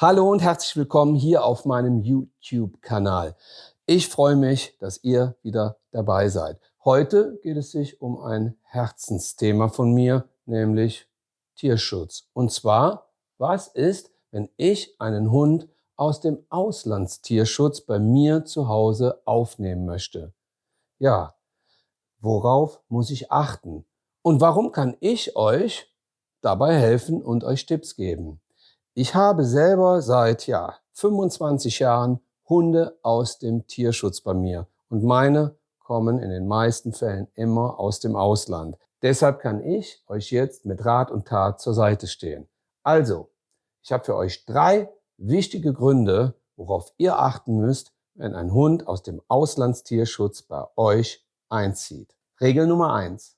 Hallo und herzlich willkommen hier auf meinem YouTube-Kanal. Ich freue mich, dass ihr wieder dabei seid. Heute geht es sich um ein Herzensthema von mir, nämlich Tierschutz. Und zwar, was ist, wenn ich einen Hund aus dem Auslandstierschutz bei mir zu Hause aufnehmen möchte? Ja, worauf muss ich achten? Und warum kann ich euch dabei helfen und euch Tipps geben? Ich habe selber seit ja, 25 Jahren Hunde aus dem Tierschutz bei mir und meine kommen in den meisten Fällen immer aus dem Ausland. Deshalb kann ich euch jetzt mit Rat und Tat zur Seite stehen. Also, ich habe für euch drei wichtige Gründe, worauf ihr achten müsst, wenn ein Hund aus dem Auslandstierschutz bei euch einzieht. Regel Nummer eins: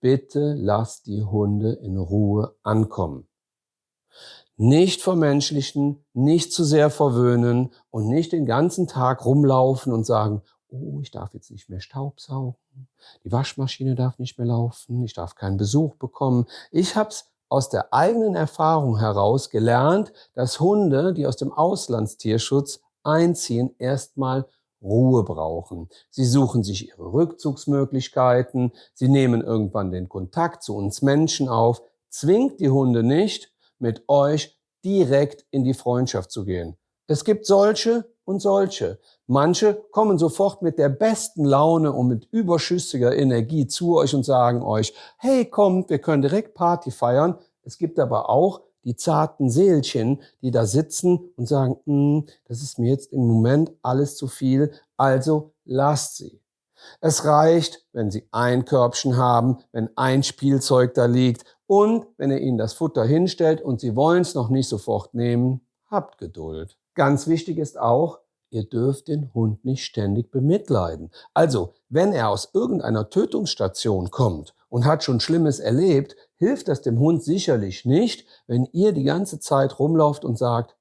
Bitte lasst die Hunde in Ruhe ankommen nicht vermenschlichen, nicht zu sehr verwöhnen und nicht den ganzen Tag rumlaufen und sagen, oh, ich darf jetzt nicht mehr Staubsaugen, die Waschmaschine darf nicht mehr laufen, ich darf keinen Besuch bekommen. Ich habe es aus der eigenen Erfahrung heraus gelernt, dass Hunde, die aus dem Auslandstierschutz einziehen, erstmal Ruhe brauchen. Sie suchen sich ihre Rückzugsmöglichkeiten, sie nehmen irgendwann den Kontakt zu uns Menschen auf. Zwingt die Hunde nicht, mit euch direkt in die Freundschaft zu gehen. Es gibt solche und solche. Manche kommen sofort mit der besten Laune und mit überschüssiger Energie zu euch und sagen euch, hey, kommt, wir können direkt Party feiern. Es gibt aber auch die zarten Seelchen, die da sitzen und sagen, hm, das ist mir jetzt im Moment alles zu viel, also lasst sie. Es reicht, wenn Sie ein Körbchen haben, wenn ein Spielzeug da liegt und wenn ihr ihnen das Futter hinstellt und sie wollen es noch nicht sofort nehmen, habt Geduld. Ganz wichtig ist auch, ihr dürft den Hund nicht ständig bemitleiden. Also, wenn er aus irgendeiner Tötungsstation kommt und hat schon Schlimmes erlebt, hilft das dem Hund sicherlich nicht, wenn ihr die ganze Zeit rumlauft und sagt,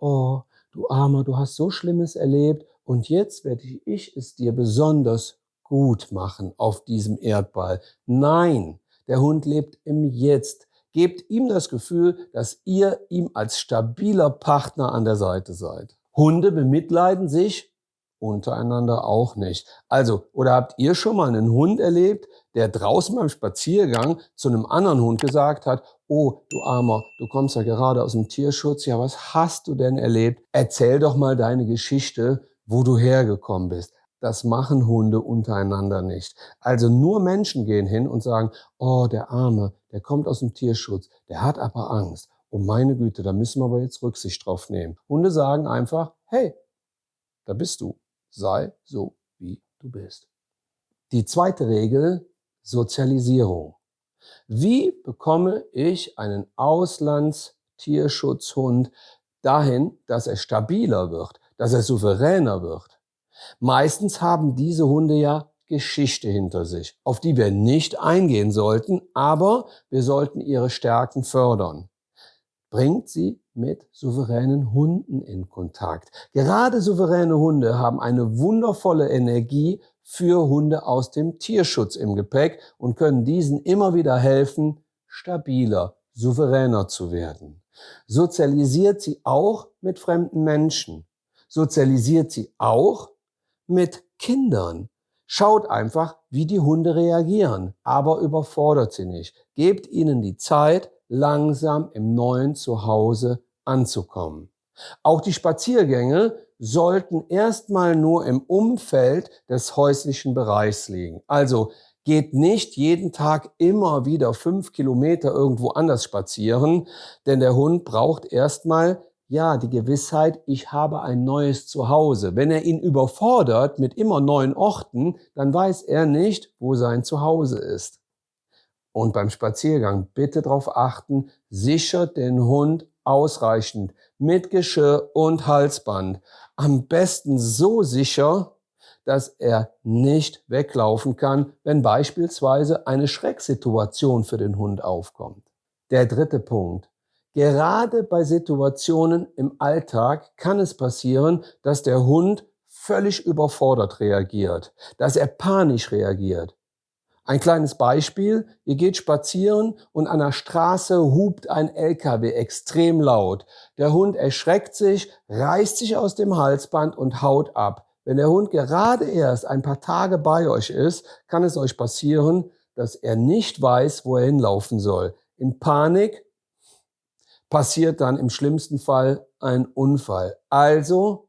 oh, du Armer, du hast so Schlimmes erlebt und jetzt werde ich es dir besonders gut machen auf diesem Erdball. Nein, der Hund lebt im Jetzt. Gebt ihm das Gefühl, dass ihr ihm als stabiler Partner an der Seite seid. Hunde bemitleiden sich untereinander auch nicht. Also, oder habt ihr schon mal einen Hund erlebt, der draußen beim Spaziergang zu einem anderen Hund gesagt hat, oh, du Armer, du kommst ja gerade aus dem Tierschutz, ja, was hast du denn erlebt? Erzähl doch mal deine Geschichte, wo du hergekommen bist. Das machen Hunde untereinander nicht. Also nur Menschen gehen hin und sagen, oh, der Arme, der kommt aus dem Tierschutz, der hat aber Angst. Oh meine Güte, da müssen wir aber jetzt Rücksicht drauf nehmen. Hunde sagen einfach, hey, da bist du. Sei so, wie du bist. Die zweite Regel, Sozialisierung. Wie bekomme ich einen Auslandstierschutzhund dahin, dass er stabiler wird, dass er souveräner wird? Meistens haben diese Hunde ja Geschichte hinter sich, auf die wir nicht eingehen sollten, aber wir sollten ihre Stärken fördern. Bringt sie mit souveränen Hunden in Kontakt. Gerade souveräne Hunde haben eine wundervolle Energie für Hunde aus dem Tierschutz im Gepäck und können diesen immer wieder helfen, stabiler, souveräner zu werden. Sozialisiert sie auch mit fremden Menschen. Sozialisiert sie auch mit Kindern. Schaut einfach, wie die Hunde reagieren, aber überfordert sie nicht. Gebt ihnen die Zeit, langsam im neuen Zuhause anzukommen. Auch die Spaziergänge sollten erstmal nur im Umfeld des häuslichen Bereichs liegen. Also geht nicht jeden Tag immer wieder fünf Kilometer irgendwo anders spazieren, denn der Hund braucht erstmal ja, die Gewissheit, ich habe ein neues Zuhause. Wenn er ihn überfordert mit immer neuen Orten, dann weiß er nicht, wo sein Zuhause ist. Und beim Spaziergang bitte darauf achten, sichert den Hund ausreichend mit Geschirr und Halsband. Am besten so sicher, dass er nicht weglaufen kann, wenn beispielsweise eine Schrecksituation für den Hund aufkommt. Der dritte Punkt. Gerade bei Situationen im Alltag kann es passieren, dass der Hund völlig überfordert reagiert, dass er panisch reagiert. Ein kleines Beispiel, ihr geht spazieren und an der Straße hupt ein LKW extrem laut. Der Hund erschreckt sich, reißt sich aus dem Halsband und haut ab. Wenn der Hund gerade erst ein paar Tage bei euch ist, kann es euch passieren, dass er nicht weiß, wo er hinlaufen soll. In Panik passiert dann im schlimmsten Fall ein Unfall. Also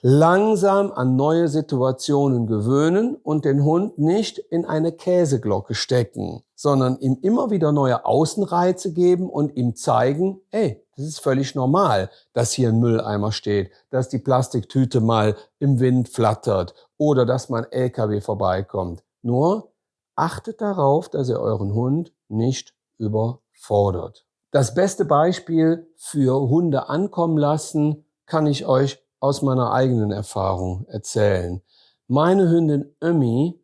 langsam an neue Situationen gewöhnen und den Hund nicht in eine Käseglocke stecken, sondern ihm immer wieder neue Außenreize geben und ihm zeigen, ey, das ist völlig normal, dass hier ein Mülleimer steht, dass die Plastiktüte mal im Wind flattert oder dass man LKW vorbeikommt. Nur achtet darauf, dass ihr euren Hund nicht überfordert. Das beste Beispiel für Hunde ankommen lassen kann ich euch aus meiner eigenen Erfahrung erzählen. Meine Hündin Ömi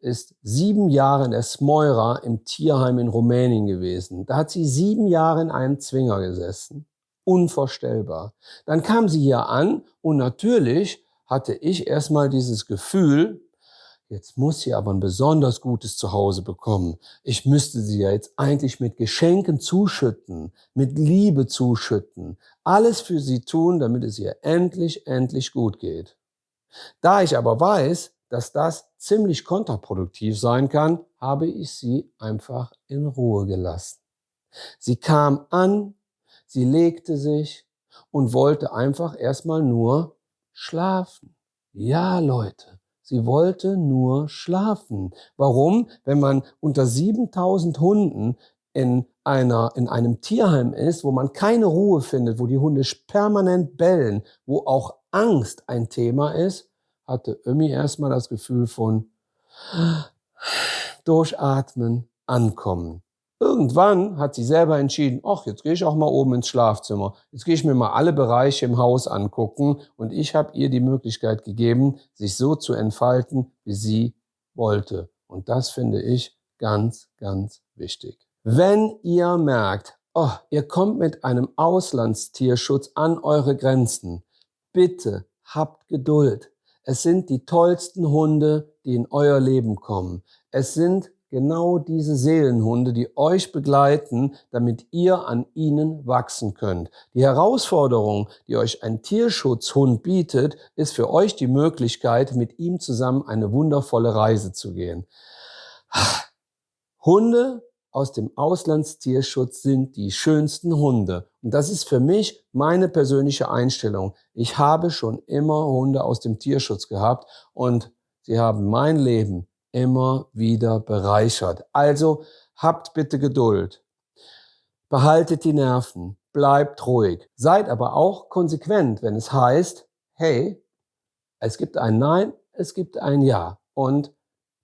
ist sieben Jahre in der Smoira im Tierheim in Rumänien gewesen. Da hat sie sieben Jahre in einem Zwinger gesessen. Unvorstellbar. Dann kam sie hier an und natürlich hatte ich erstmal dieses Gefühl, Jetzt muss sie aber ein besonders gutes Zuhause bekommen. Ich müsste sie ja jetzt eigentlich mit Geschenken zuschütten, mit Liebe zuschütten, alles für sie tun, damit es ihr endlich, endlich gut geht. Da ich aber weiß, dass das ziemlich kontraproduktiv sein kann, habe ich sie einfach in Ruhe gelassen. Sie kam an, sie legte sich und wollte einfach erstmal nur schlafen. Ja, Leute, Sie wollte nur schlafen. Warum? Wenn man unter 7000 Hunden in, einer, in einem Tierheim ist, wo man keine Ruhe findet, wo die Hunde permanent bellen, wo auch Angst ein Thema ist, hatte Ömi erstmal das Gefühl von durchatmen, ankommen. Irgendwann hat sie selber entschieden, ach, jetzt gehe ich auch mal oben ins Schlafzimmer. Jetzt gehe ich mir mal alle Bereiche im Haus angucken und ich habe ihr die Möglichkeit gegeben, sich so zu entfalten, wie sie wollte. Und das finde ich ganz, ganz wichtig. Wenn ihr merkt, oh, ihr kommt mit einem Auslandstierschutz an eure Grenzen, bitte habt Geduld. Es sind die tollsten Hunde, die in euer Leben kommen. Es sind genau diese Seelenhunde, die euch begleiten, damit ihr an ihnen wachsen könnt. Die Herausforderung, die euch ein Tierschutzhund bietet, ist für euch die Möglichkeit, mit ihm zusammen eine wundervolle Reise zu gehen. Hunde aus dem Auslandstierschutz sind die schönsten Hunde. Und das ist für mich meine persönliche Einstellung. Ich habe schon immer Hunde aus dem Tierschutz gehabt und sie haben mein Leben immer wieder bereichert. Also habt bitte Geduld. Behaltet die Nerven. Bleibt ruhig. Seid aber auch konsequent, wenn es heißt, hey, es gibt ein Nein, es gibt ein Ja. Und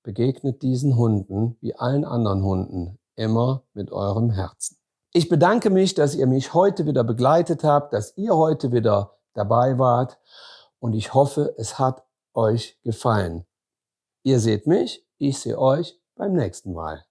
begegnet diesen Hunden wie allen anderen Hunden immer mit eurem Herzen. Ich bedanke mich, dass ihr mich heute wieder begleitet habt, dass ihr heute wieder dabei wart und ich hoffe, es hat euch gefallen. Ihr seht mich, ich sehe euch beim nächsten Mal.